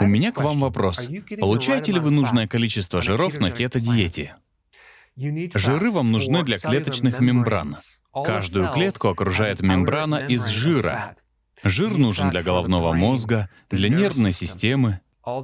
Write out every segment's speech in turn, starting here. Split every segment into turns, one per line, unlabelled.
У меня к вам вопрос. Получаете ли вы нужное количество жиров на кето-диете? Жиры вам нужны для клеточных мембран. Каждую клетку окружает мембрана из жира. Жир нужен для головного мозга, для нервной системы.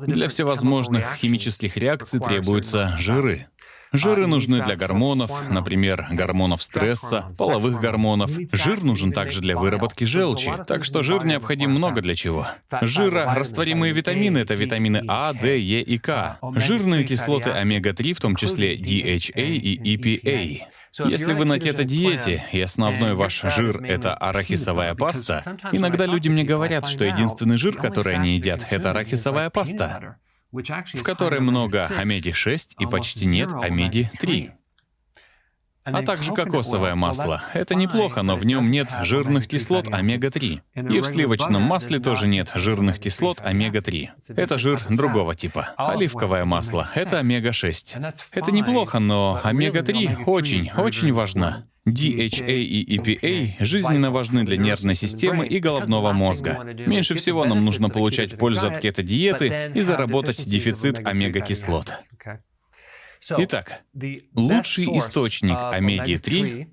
Для всевозможных химических реакций требуются жиры. Жиры нужны для гормонов, например, гормонов стресса, половых гормонов. Жир нужен также для выработки желчи, так что жир необходим много для чего. Жира, растворимые витамины — это витамины А, Д, Е и К. Жирные кислоты омега-3, в том числе DHA и EPA. Если вы на кето-диете, и основной ваш жир — это арахисовая паста, иногда люди мне говорят, что единственный жир, который они едят, — это арахисовая паста в которой много омеги-6 и почти нет омеги-3. А также кокосовое масло. Это неплохо, но в нем нет жирных кислот омега-3. И в сливочном масле тоже нет жирных кислот омега-3. Это жир другого типа. Оливковое масло — это омега-6. Это неплохо, но омега-3 очень, очень важна. DHA и EPA жизненно важны для нервной системы и головного мозга. Меньше всего нам нужно получать пользу от кето-диеты и заработать дефицит омега-кислот. Итак, лучший источник омеги-3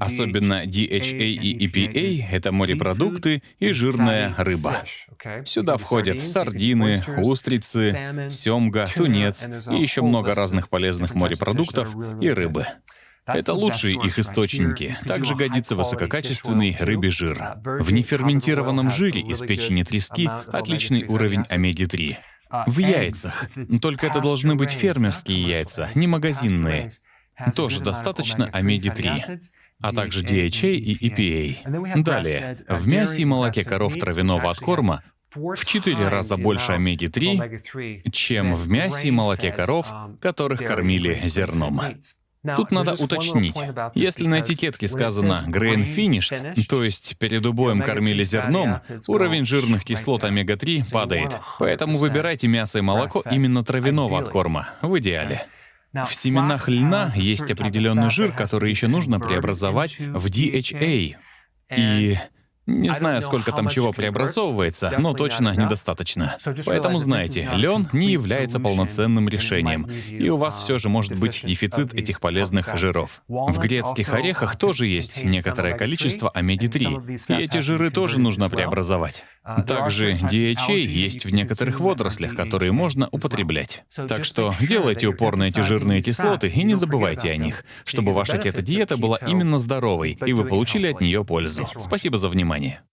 Особенно DHA и EPA — это морепродукты и жирная рыба. Сюда входят сардины, устрицы, семга, тунец и еще много разных полезных морепродуктов и рыбы. Это лучшие их источники. Также годится высококачественный рыбий жир. В неферментированном жире из печени трески отличный уровень омеги-3. В яйцах. Только это должны быть фермерские яйца, не магазинные. Тоже достаточно омеги-3 а также DHA и EPA. Далее, в мясе и молоке коров травяного откорма в четыре раза больше омеги-3, чем в мясе и молоке коров, которых кормили зерном. Тут надо уточнить. Если на этикетке сказано «grain finished», то есть перед убоем кормили зерном, уровень жирных кислот омега-3 падает. Поэтому выбирайте мясо и молоко именно травяного откорма, в идеале. В семенах льна есть определенный жир, который еще нужно преобразовать в DHA. И не знаю, сколько там чего преобразовывается, но точно недостаточно. Поэтому знайте, лен не является полноценным решением, и у вас все же может быть дефицит этих полезных жиров. В грецких орехах тоже есть некоторое количество омеги-3, и эти жиры тоже нужно преобразовать. Также DHA есть в некоторых водорослях, которые можно употреблять. Так что делайте упор на эти жирные кислоты и не забывайте о них, чтобы ваша кето-диета была именно здоровой, и вы получили от нее пользу. Спасибо за внимание внимание.